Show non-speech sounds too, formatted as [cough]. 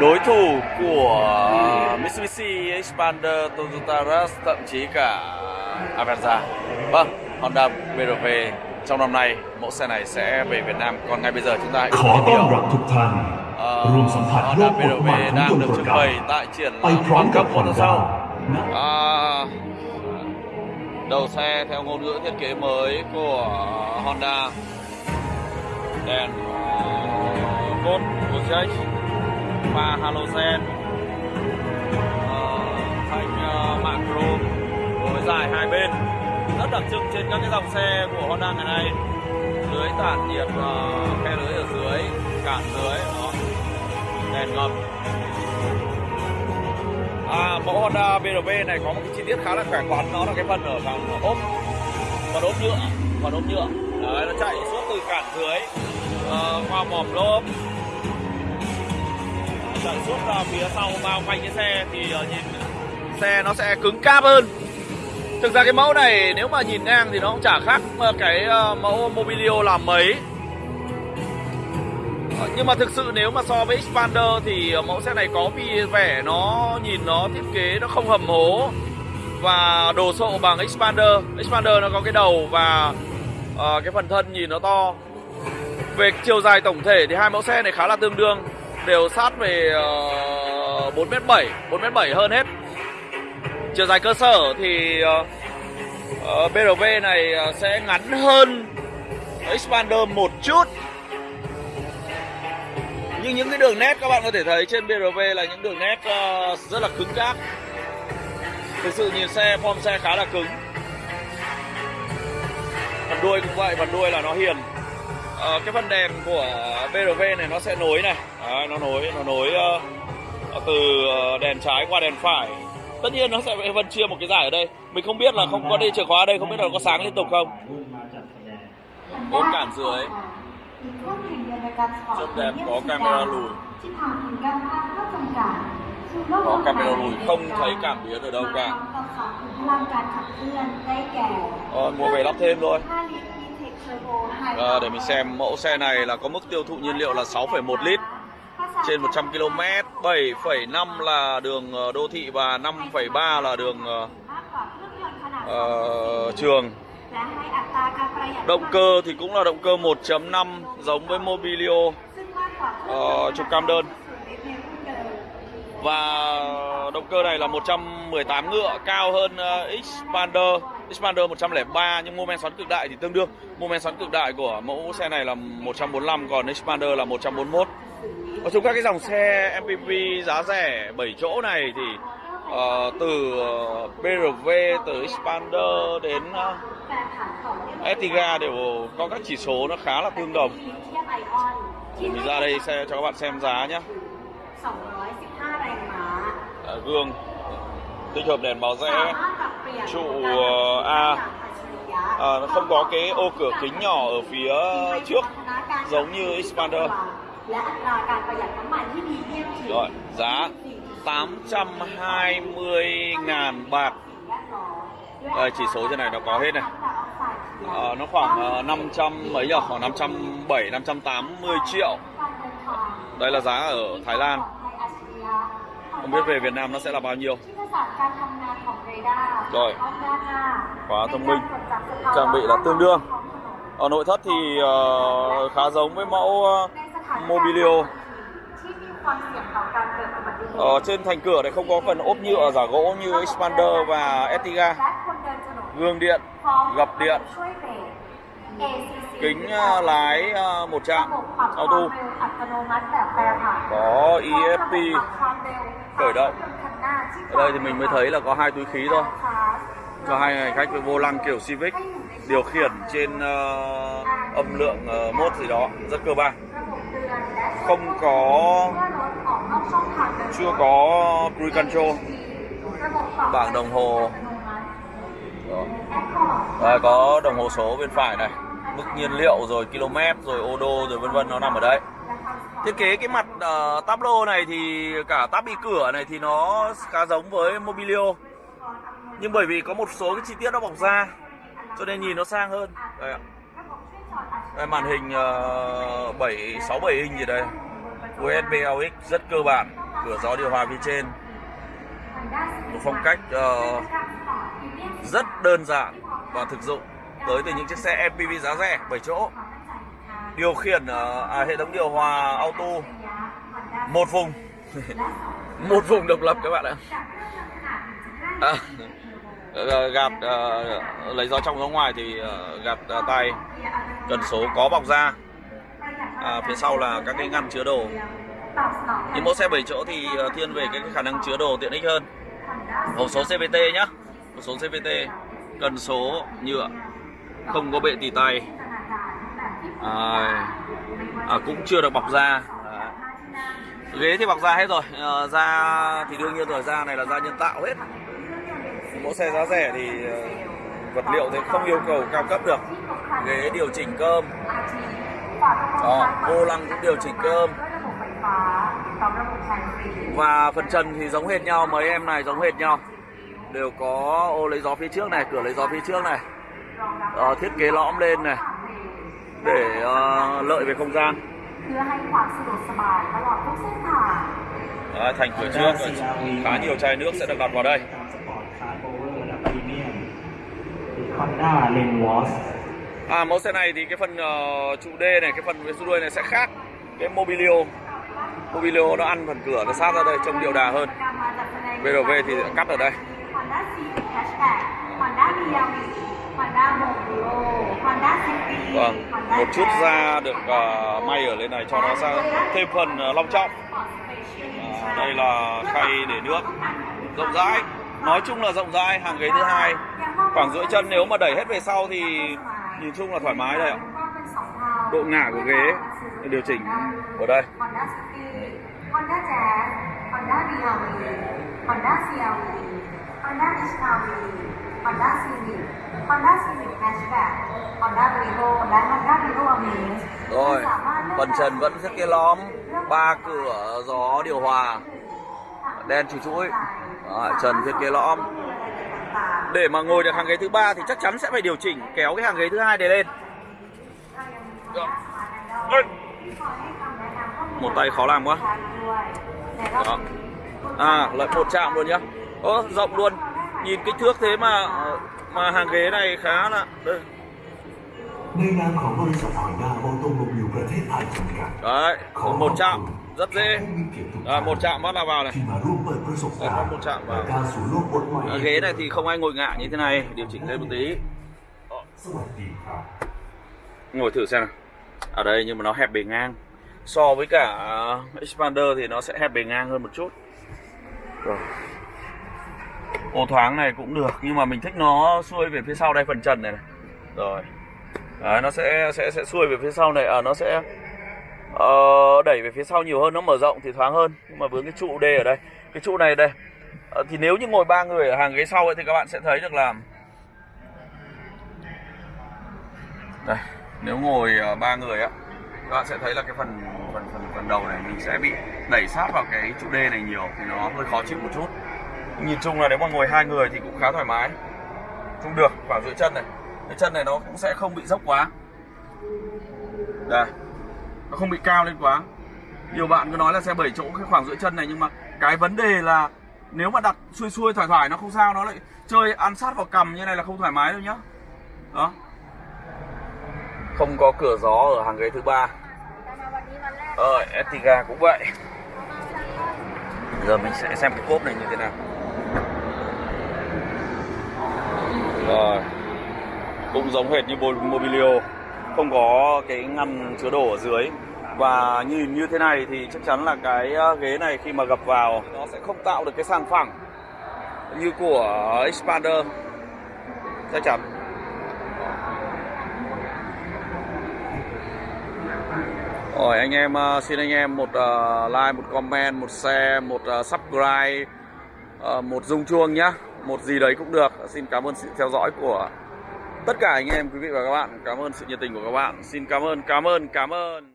đối thủ của Mitsubishi Expander, Toyota Rush, thậm chí cả Avanza. Vâng, Honda BRV trong năm nay mẫu xe này sẽ về Việt Nam. Còn ngay bây giờ chúng ta hãy cùng tìm hiểu. Uh, Honda BRV đang được trưng bày tại triển lãm quan cấp của sau. À, đầu xe theo ngôn ngữ thiết kế mới của Honda đèn uh, cốt của pha halogen. Ờ, thành ờ, thanh mạ chrome với dài hai bên. Rất đặc trưng trên các cái dòng xe của Honda ngày nay. Lưới tản nhiệt ờ, khe lưới ở dưới cản dưới đó. Đèn ngầm. À, mẫu Honda BRV này có một cái chi tiết khá là khỏe khoắn. Đó là cái phần ở phần ốp phần ốp nhựa phần ốp nhựa. Đấy nó chạy suốt từ cản dưới uh, qua mỏm lốp chạy suốt ra phía sau bao quanh cái xe thì uh, nhìn xe nó sẽ cứng cáp hơn thực ra cái mẫu này nếu mà nhìn ngang thì nó cũng chả khác ờ, cái ờ, mẫu Mobilio làm mấy nhưng mà thực sự nếu mà so với Expander thì mẫu xe này có vì vẻ nó nhìn nó thiết kế nó không hầm hố và đồ sộ bằng Expander. Expander nó có cái đầu và cái phần thân nhìn nó to. Về chiều dài tổng thể thì hai mẫu xe này khá là tương đương, đều sát về uh, 4m7, 4m7 hơn hết. Chiều dài cơ sở thì ờ, ờ, uh, BRV này ờ, sẽ ngắn hơn Expander một chút. Nhưng những cái đường nét các bạn có thể thấy trên BRV là những đường nét uh, rất là cứng cáp. Thực sự nhìn xe form xe khá là cứng. Phần đuôi cũng vậy phần đuôi là nó hiền Ờ, cái phần đèn của BRV này nó sẽ nối này. Đấy, nó nối nó nối uh, từ đèn trái qua đèn phải. Tất nhiên nó sẽ phân chia một cái giải ở đây. Mình không biết là không có đi chìa khóa ở đây không biết là nó có sáng liên tục không. Bốn cản dưới rất đẹp có camera lùi. Có camera lùi không thấy cảm biến ở đâu cả. Ờ, mua về lắp thêm thôi à, để mình xem mẫu xe này là có mức tiêu thụ nhiên liệu là 6,1 lít. Trên 100 km 7,5 là đường ờ, đô thị và 5,3 là đường uh, trường. Động cơ thì cũng là động cơ 1.5 giống với Mobilio uh, trục cam đơn. Và động cơ này là 118 ngựa cao hơn uh, Xpander. Xpander 103 nhưng mô men xoắn cực đại thì tương đương. Mô men xoắn cực đại của mẫu xe này là 145 còn Xpander là 141. Ở chung các cái dòng xe MPV giá rẻ 7 chỗ này thì uh, từ ờ, BRV từ Xpander đến ờ, uh, Etiga đều có các chỉ số nó khá là tương đồng. Mình ra đây xe cho các bạn xem giá nhé. 215 đành mà. Dạ, gương tích hợp đèn báo rẽ trụ A à, nó không có cái ô cửa kính nhỏ ở phía trước giống như Expander rồi giá 820.000 bạc đây, chỉ số trên này nó có hết này à, nó khoảng 500 mấy nhỉ khoảng 507 580 triệu đây là giá ở Thái Lan không biết về Việt Nam nó sẽ là bao nhiêu. Rồi. Quá thông minh. Trang bị là tương đương. Ở nội thất thì uh, khá giống với mẫu uh, mobilio. Ở trên thành cửa này không có phần ốp nhựa giả gỗ như Expander và Etiga gương điện gập điện. Kính lái một chạm, auto. Có EFP khởi động. Ở đây thì mình mới thấy là có hai túi khí thôi. Cho hai hành khách với vô lăng kiểu Civic điều khiển trên uh, âm lượng uh, mốt gì đó rất cơ bản. Không có chưa có cruise control. Bảng đồng hồ. Đó. Đây, có đồng hồ số bên phải này. Mức nhiên liệu rồi km rồi ô đô rồi vân vân nó nằm ở đây. Thiết kế cái mặt Ờ, uh, tablo này thì cả tab bị cửa này thì nó khá giống với mobilio. Nhưng bởi vì có một số cái chi tiết nó bọc ra cho nên nhìn nó sang hơn. Đây ạ. Đây, màn hình uh, 7 6 7 inch gì đây? USB AUX rất cơ bản. Cửa gió điều hòa phía trên. Một phong cách uh, rất đơn giản và thực dụng tới từ những chiếc xe MPV giá rẻ 7 chỗ. Điều khiển uh, à, hệ thống điều hòa auto một vùng. [laughs] Một vùng độc lập các bạn ạ. À, ờ, gạt ờ, lấy gió trong gió ngoài thì ờ, gạt ờ, tay. Cần số có bọc da. À, phía sau là các cái ngăn chứa đồ. Những mẫu xe 7 chỗ thì thiên về cái khả năng chứa đồ tiện ích hơn. Hộp số CVT nhá. Hộp số CVT cần số nhựa. Không có bệ tì tay. À, à, cũng chưa được bọc da ghế thì bọc da hết rồi. À, da thì đương nhiên rồi da này là da nhân tạo hết. Mẫu xe giá rẻ thì ờ, vật liệu thì không yêu cầu cao cấp được. Ghế điều chỉnh cơm. Đó vô lăng cũng điều chỉnh cơm. Và phần trần thì giống hệt nhau mấy em này giống hệt nhau. Đều có ô lấy gió phía trước này cửa lấy gió phía trước này. Ờ, thiết kế lõm lên này. Để uh, lợi về không gian. เพื่อให้ความสะดวกสบายตลอดทุกเส้นทาง Đấy, thành cửa trước khá nhiều chai nước sẽ được đặt vào đây สปอร์ตคาร์โอเวอร์และพรีเมียม Honda Lenwos à mẫu xe này thì cái phần ờ, trụ D này cái phần phía sau đuôi này sẽ khác cái mobilio mobilio nó ăn phần cửa nó sát ra đây trông điệu đà hơn การมาจัดแสดง VRV thì cắt ở đây Honda Civic Hatchback Honda BRV Honda Mobilio Honda City vâng một chút da được ờ, may ở lên này cho nó sang thêm phần ờ, long trọng. À, đây là khay để nước rộng rãi. Nói chung là rộng rãi hàng ghế thứ hai. Khoảng rưỡi chân nếu mà đẩy hết về sau thì nhìn chung là thoải mái đây ạ. Độ ngả của ghế điều chỉnh ở đây. Honda Jazz Honda Honda CRV Honda HRV Honda Civic, Honda Civic Hatchback, Honda Prevo và Honda Prevo Amaze. Rồi, phần trần vẫn rất cái lõm, ba cửa gió điều hòa, đen chỉ chuỗi, Đấy, trần thiết kế lõm. Để mà ngồi được hàng ghế thứ ba thì chắc chắn sẽ phải điều chỉnh kéo cái hàng ghế thứ hai để lên. Một tay khó làm quá. Đó. À, lại một chạm luôn nhá. Ơ, rộng luôn nhìn kích thước thế mà mà hàng ghế này khá là đây ในนามของบริษัทฮอนด้าออโตโมบิลประเทศไทยจำกัด đấy một chạm rất dễ ผู้มีเกียรติทุก à, ท่าน một chạm bắt là vào này ที่มาร่วมเปิดประสบการ Có ณ์ một chạm vào. และการสู่โลกบทใหม่ à, ghế này thì không ai ngồi ngả như thế này điều chỉnh lên một tí สวัสดีครับ ngồi thử xem nào ở đây nhưng mà nó hẹp bề ngang so với cả expander thì nó sẽ hẹp bề ngang hơn một chút rồi ô thoáng này cũng được nhưng mà mình thích nó xuôi về phía sau đây phần trần này, này. rồi. Đấy, nó sẽ sẽ sẽ xuôi về phía sau này à, nó sẽ uh, đẩy về phía sau nhiều hơn nó mở rộng thì thoáng hơn. Nhưng mà với cái trụ D ở đây cái trụ này đây uh, thì nếu như ngồi ba người ở hàng ghế sau ấy thì các bạn sẽ thấy được là đây nếu ngồi ba ba người á các bạn sẽ thấy là cái phần phần phần phần đầu này mình sẽ bị đẩy sát vào cái trụ D này nhiều thì nó hơi khó chịu một chút nhìn chung là nếu mà ngồi hai người thì cũng khá thoải mái. Cũng được khoảng giữa chân này. Cái chân này nó cũng sẽ không bị dốc quá. Đây. Nó không bị cao lên quá. Nhiều bạn cứ nói là xe 7 chỗ cái khoảng giữa chân này, nhưng mà cái vấn đề là nếu mà đặt xuôi xuôi thoải thoải nó không sao, nó lại chơi ăn sát vào cầm như này là không thoải mái đâu nhá. Đó. Không có cửa gió ở hàng ghế thứ ba. Ờ Etiga cũng vậy. Giờ mình sẽ xem cái cốp này như thế nào rồi cũng giống hệt như Mobilio không có cái ngăn chứa đồ ở dưới. Và nhìn như thế này thì chắc chắn là cái ờ, ghế này khi mà gập vào nó sẽ không tạo được cái sàn phẳng như của Expander chắc chắn. Rồi anh em ờ, xin anh em một ờ, like, một comment, một share, một subscribe, một rung chuông nhá, một gì đấy cũng được. Xin cảm ơn sự theo dõi của tất cả anh em quý vị và các bạn. Cảm ơn sự nhiệt tình của các bạn. Xin cảm ơn, cảm ơn, cảm ơn.